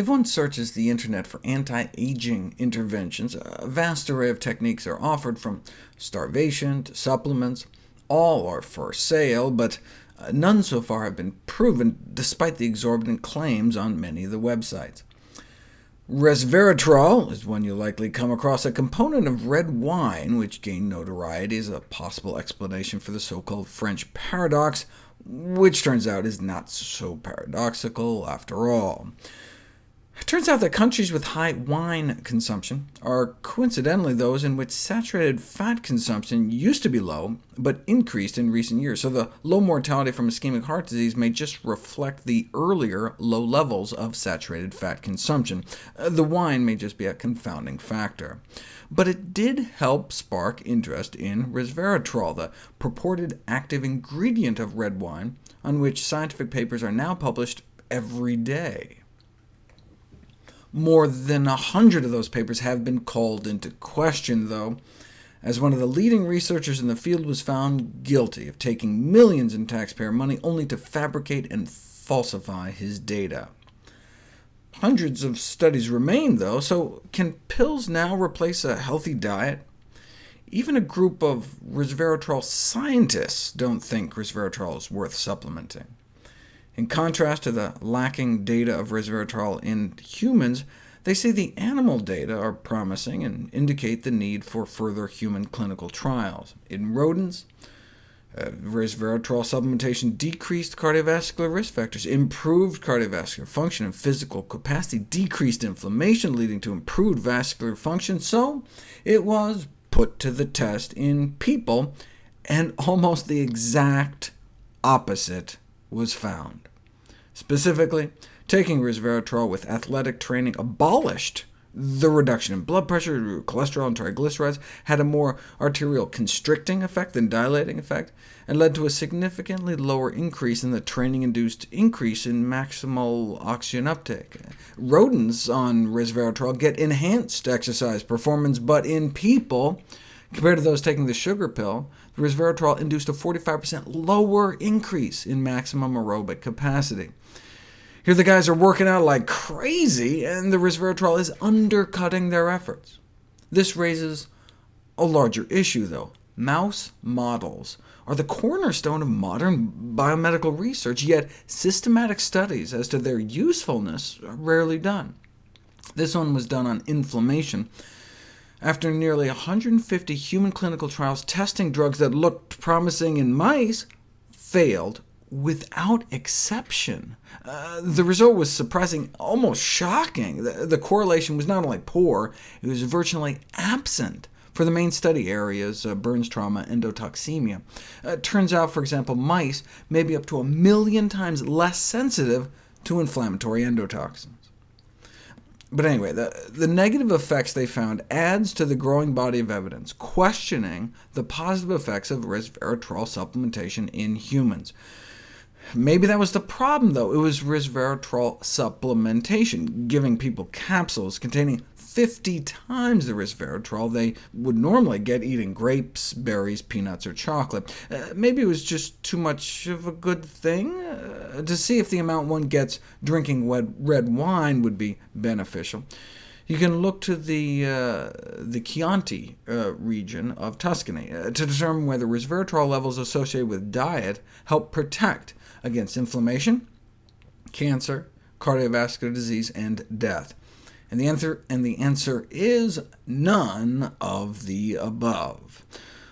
If one searches the internet for anti-aging interventions, a vast array of techniques are offered, from starvation to supplements. All are for sale, but uh, none so far have been proven, despite the exorbitant claims on many of the websites. Resveratrol is one you'll likely come across, a component of red wine which gained notoriety as a possible explanation for the so-called French paradox, which turns out is not so paradoxical after all. It turns out that countries with high wine consumption are coincidentally those in which saturated fat consumption used to be low, but increased in recent years, so the low mortality from ischemic heart disease may just reflect the earlier low levels of saturated fat consumption. Uh, the wine may just be a confounding factor. But it did help spark interest in resveratrol, the purported active ingredient of red wine, on which scientific papers are now published every day. More than a hundred of those papers have been called into question, though, as one of the leading researchers in the field was found guilty of taking millions in taxpayer money only to fabricate and falsify his data. Hundreds of studies remain, though, so can pills now replace a healthy diet? Even a group of resveratrol scientists don't think resveratrol is worth supplementing. In contrast to the lacking data of resveratrol in humans, they say the animal data are promising and indicate the need for further human clinical trials. In rodents, uh, resveratrol supplementation decreased cardiovascular risk factors, improved cardiovascular function and physical capacity, decreased inflammation, leading to improved vascular function, so it was put to the test in people, and almost the exact opposite was found. Specifically, taking resveratrol with athletic training abolished the reduction in blood pressure, cholesterol, and triglycerides, had a more arterial constricting effect than dilating effect, and led to a significantly lower increase in the training-induced increase in maximal oxygen uptake. Rodents on resveratrol get enhanced exercise performance, but in people, compared to those taking the sugar pill, the resveratrol induced a 45% lower increase in maximum aerobic capacity. Here the guys are working out like crazy, and the resveratrol is undercutting their efforts. This raises a larger issue, though. Mouse models are the cornerstone of modern biomedical research, yet systematic studies as to their usefulness are rarely done. This one was done on inflammation. After nearly 150 human clinical trials testing drugs that looked promising in mice, failed without exception. Uh, the result was surprising, almost shocking. The, the, correlation was not only poor, it was virtually absent for the main study areas, uh, burns trauma, endotoxemia. Uh, it turns out, for example, mice may be up to a million times less sensitive to inflammatory endotoxins. But anyway, the, the negative effects they found adds to the growing body of evidence questioning the positive effects of resveratrol supplementation in humans. Maybe that was the problem, though. It was resveratrol supplementation, giving people capsules containing 50 times the resveratrol they would normally get eating grapes, berries, peanuts, or chocolate. Uh, maybe it was just too much of a good thing? Uh, to see if the amount one gets drinking red wine would be beneficial. You can look to the, uh, the Chianti uh, region of Tuscany uh, to determine whether resveratrol levels associated with diet help protect against inflammation, cancer, cardiovascular disease, and death. And the answer, and the answer is none of the above.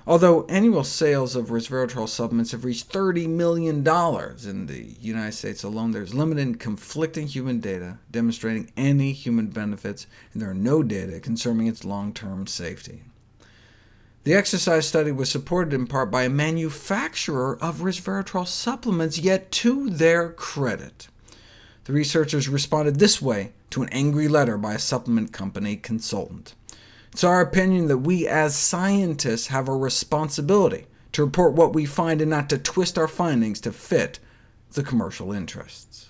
Although annual sales of resveratrol supplements have reached $30 million in the United States alone, there's limited conflicting human data demonstrating any human benefits, and there are no data concerning its long-term safety. The exercise study was supported in part by a manufacturer of resveratrol supplements, yet to their credit, the researchers responded this way to an angry letter by a supplement company consultant. It's our opinion that we as scientists have a responsibility to report what we find and not to twist our findings to fit the commercial interests.